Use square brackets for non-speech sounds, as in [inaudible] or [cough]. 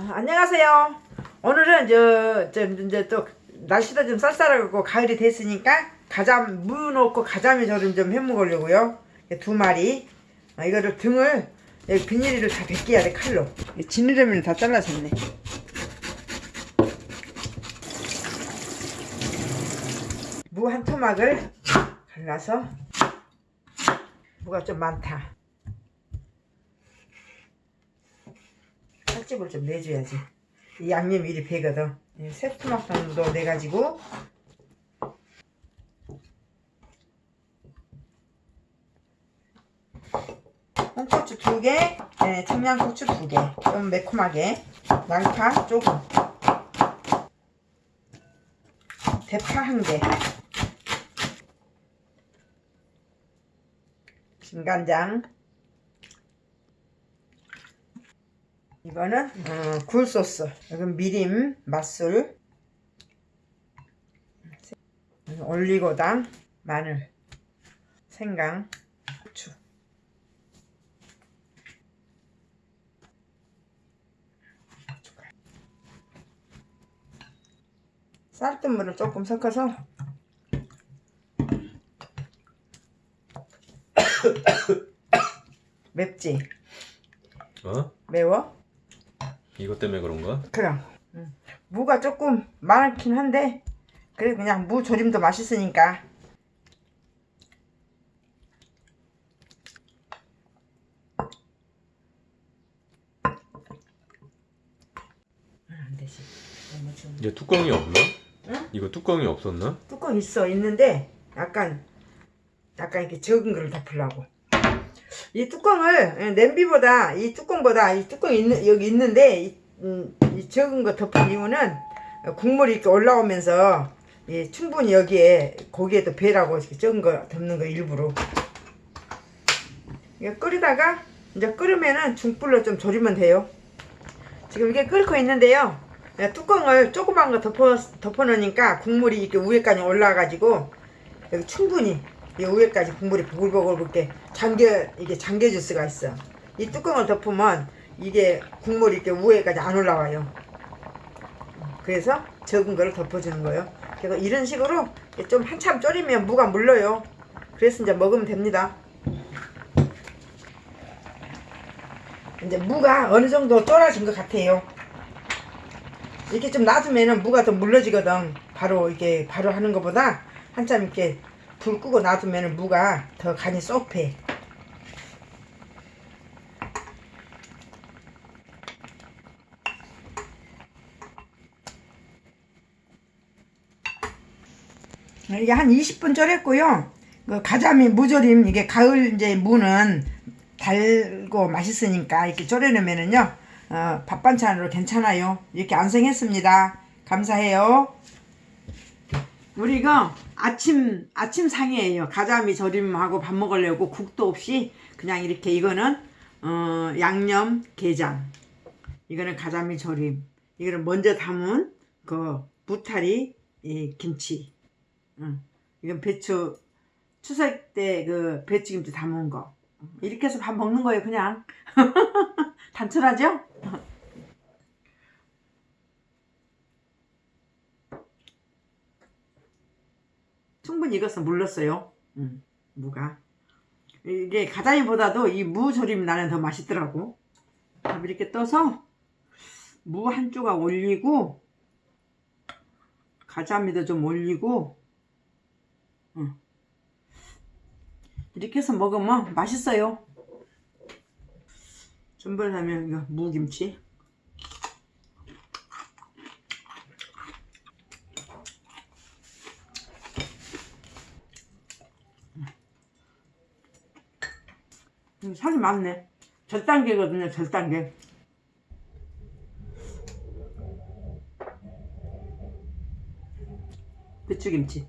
아, 안녕하세요. 오늘은 저, 저 이제 또 날씨도 좀 쌀쌀하고 가을이 됐으니까 가자미 무 넣고 가자미 절임 좀 해먹으려고요. 두 마리. 아, 이거를 등을 여기 비닐을 다 벗겨야 돼 칼로. 지느러미를 다 잘라졌네. 무 한 토막을 갈라서 무가 좀 많다. 살집을 좀 내줘야지. 이 양념이 이리 배거든. 이 새토막 정도 내가지고. 홍고추 두 개, 네, 청양고추 두 개, 좀 매콤하게, 양파 조금, 대파 한 개, 진간장, 이거는 어, 굴소스, 이건 미림, 맛술, 올리고당, 마늘, 생강, 후추. 쌀뜨물을 조금 섞어서 [coughs] 맵지? 어? 매워? 이것 때문에 그런가? 그럼 음. 무가 조금 많긴 한데 그래 그냥 무 조림도 맛있으니까 아, 안 되지 너무 좀 이제 뚜껑이 없나? 응? 이거 뚜껑이 없었나? 뚜껑 있어 있는데 약간 약간 이렇게 적은 거를 덮으려고 이 뚜껑을 예, 냄비보다 이 뚜껑보다 이 뚜껑 있는 여기 있는데 이, 음, 이 적은 거 덮은 이유는 국물이 이렇게 올라오면서 예, 충분히 여기에 고기에도 배라고 이렇게 적은 거 덮는 거 일부러. 이거 끓이다가 이제 끓으면은 중불로 좀 졸이면 돼요. 지금 이게 끓고 있는데요. 예, 뚜껑을 조그만 거 덮어, 덮어 놓으니까 국물이 이렇게 위에까지 올라가지고 여기 충분히 이 위에까지 국물이 보글보글 이렇게 잠겨 이게 잠겨질 수가 있어. 이 뚜껑을 덮으면 이게 국물이 이렇게 위에까지 안 올라와요. 그래서 적은 거를 덮어주는 거예요. 그래서 이런 식으로 좀 한참 졸이면 무가 물러요. 그래서 이제 먹으면 됩니다. 이제 무가 어느 정도 쫄아진 것 같아요. 이렇게 좀 놔두면은 무가 더 물러지거든. 바로 이게 바로 하는 것보다 한참 이렇게 불 끄고 놔두면은 무가 더 간이 쏙 배. 이게 한 20분 졸였고요. 그 가자미 무조림 이게 가을 이제 무는 달고 맛있으니까 이렇게 졸여놓으면은요 어, 밥 반찬으로 괜찮아요. 이렇게 완성했습니다. 감사해요. 우리 이거 아침 아침 상이에요. 가자미 절임하고 밥 먹으려고 국도 없이 그냥 이렇게 이거는 어, 양념 게장. 이거는 가자미 절임. 이거는 먼저 담은 그 무타리 이 김치. 응. 이건 배추 추석 때 그 배추김치 담은 거. 이렇게 해서 밥 먹는 거예요, 그냥. [laughs] 단순하죠? 충분히 익어서 물렀어요. 음, 무가. 이게 가자미보다도 이 무 조림 나는 더 맛있더라고. 밥 이렇게 떠서 무 한 조각 올리고 가자미도 좀 올리고 음. 이렇게 해서 먹으면 맛있어요. 이거 무김치 살이 많네. 절단계거든요, 절단계. 배추김치.